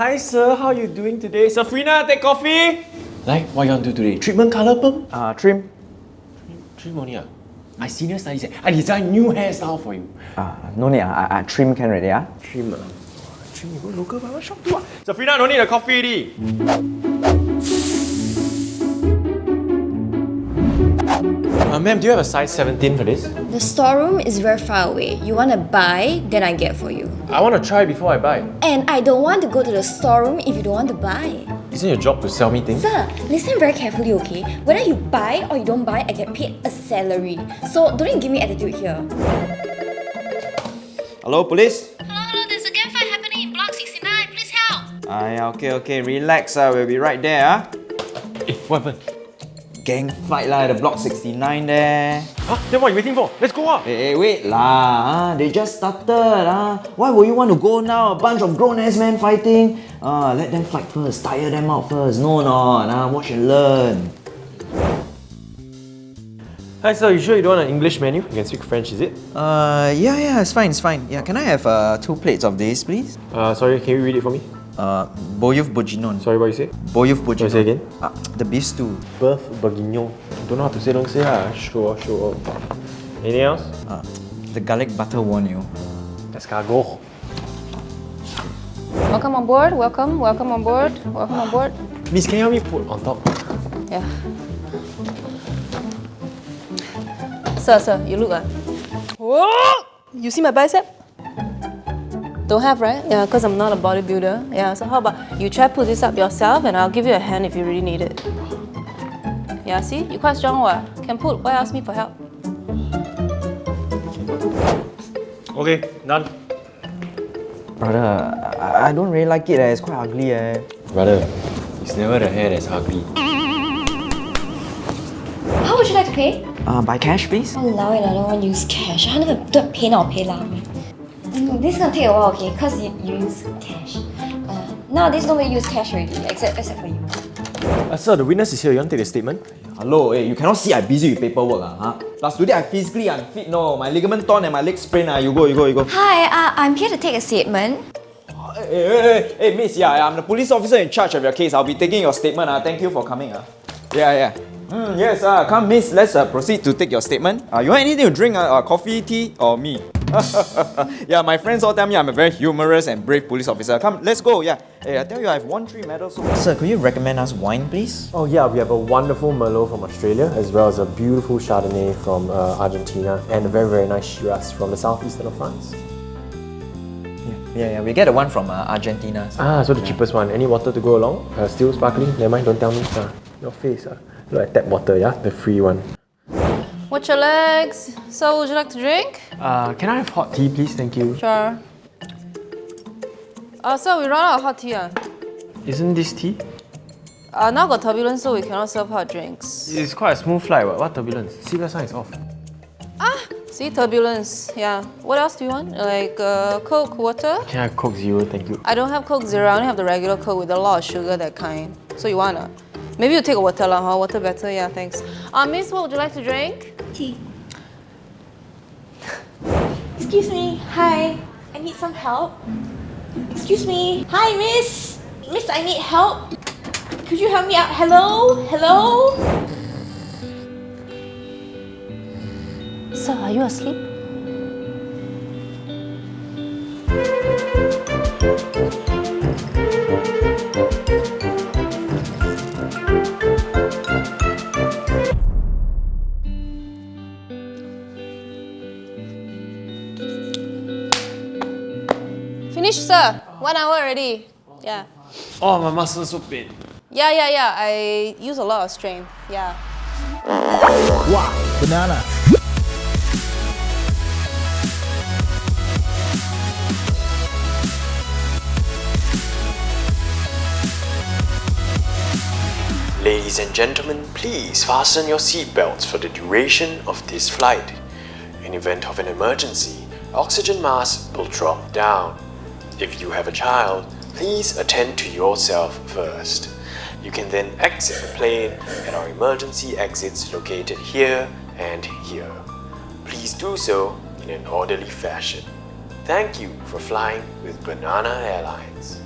Hi sir, how you doing today? Safrina, take coffee! Like, what you want to do today? Treatment colour perm? Uh, trim. Trim only ah. I senior studies eh. I design new hairstyle for you. Uh, no need, uh, I, I trim can already, ah. Trim ah. Trim you go local barber shop too ah. Safrina, no need a coffee already. Ma'am, do you have a size 17 for this? The storeroom is very far away. You want to buy, then I get for you. I want to try before I buy. And I don't want to go to the storeroom if you don't want to buy. Isn't your job to sell me things? Sir, listen very carefully, okay? Whether you buy or you don't buy, I get paid a salary. So don't you give me attitude here. Hello, police? Hello, hello, there's a gang fight happening in block 69. Please help. Ah, yeah, okay, okay, relax, uh, we'll be right there, ah. Eh, what happened? Gang fight lah, the block 69 there. Huh? Then what are you waiting for? Let's go ah! Hey, hey, wait lah, ah. they just started, ah. Why would you want to go now? A bunch of grown-ass men fighting? Ah, let them fight first, tire them out first. No, no, nah, watch and learn. Hi sir, you sure you don't want an English menu? You can speak French, is it? Uh, yeah, yeah, it's fine, it's fine. Yeah, can I have uh, two plates of this, please? Uh, sorry, can you read it for me? Uh, boeuf bourguignon. Sorry, what you say? Boeuf bourguignon. say again? Uh, the beef stew. Beef bourguignon. Don't know how to say, don't say ah. Sure, sure. Anything else? Uh, the garlic butter wagyu. Escargot. Welcome on board, welcome, welcome on board, welcome on board. Miss, can you help me put on top? Yeah. Sir, sir, you look ah. Whoa! You see my bicep? Don't have, right? Yeah, because I'm not a bodybuilder. Yeah, so how about you try to put this up yourself and I'll give you a hand if you really need it. Yeah, see? You're quite strong, what? Can put. Why ask me for help? Okay, done. Brother, I, I don't really like it, eh. it's quite ugly. Eh. Brother, it's never the hair that's ugly. How would you like to pay? Uh, by cash, please? Allow it, I don't want to use cash. I don't never do PayNow, pay now. Mm, this is gonna take a while, okay? Because you, you use cash. Uh, nowadays, nobody use cash already, except, except for you. Uh, sir, the witness is here. You want to take the statement? Hello, hey, you cannot see I'm busy with paperwork, ah, huh? Plus today I physically unfit, no. My ligament torn and my leg sprained, ah. You go, you go, you go. Hi, uh, I'm here to take a statement. Hey, hey, hey, hey, miss, yeah, I'm the police officer in charge of your case. I'll be taking your statement, ah. Thank you for coming, ah. Yeah, yeah. Mm, yes, uh, come, miss. Let's uh, proceed to take your statement. Uh, you want anything to drink? Uh, uh, coffee, tea, or me? yeah, my friends all tell me I'm a very humorous and brave police officer. Come, let's go. Yeah. Hey, I tell you, I've won three medals. So Sir, could you recommend us wine, please? Oh yeah, we have a wonderful Merlot from Australia, as well as a beautiful Chardonnay from uh, Argentina, and a very very nice Shiraz from the southeastern of France. Yeah, yeah, we get the one from uh, Argentina. so- Ah, so the cheapest one. Any water to go along? Uh, still sparkling? Never mind, don't tell me. Ah, your face. Ah. Look like tap water, yeah? The free one. Watch your legs. So, would you like to drink? Uh, can I have hot tea, please? Thank you. Sure. Uh, sir, we run out of hot tea. Uh. Isn't this tea? Uh, now got turbulence, so we cannot serve hot drinks. It's quite a smooth flight. What, what turbulence? Seatbelt sign is off. Ah, see, turbulence. Yeah. What else do you want? Like uh, Coke, water? Can I have Coke Zero? Thank you. I don't have Coke Zero. I only have the regular Coke with a lot of sugar, that kind. So you wanna? Maybe you take a water lah, huh? Water better. Yeah, thanks. Uh, Miss, what would you like to drink? Tea. Excuse me. Hi. I need some help. Excuse me. Hi, miss. Miss, I need help. Could you help me out? Hello? Hello? Sir, are you asleep? Finished, sir. One hour already. Yeah. Oh, my muscles so pain. Yeah, yeah, yeah. I use a lot of strength. Yeah. Wow, banana. Ladies and gentlemen, please fasten your seatbelts for the duration of this flight. In event of an emergency, oxygen masks will drop down. If you have a child, please attend to yourself first. You can then exit the plane at our emergency exits located here and here. Please do so in an orderly fashion. Thank you for flying with Banana Airlines.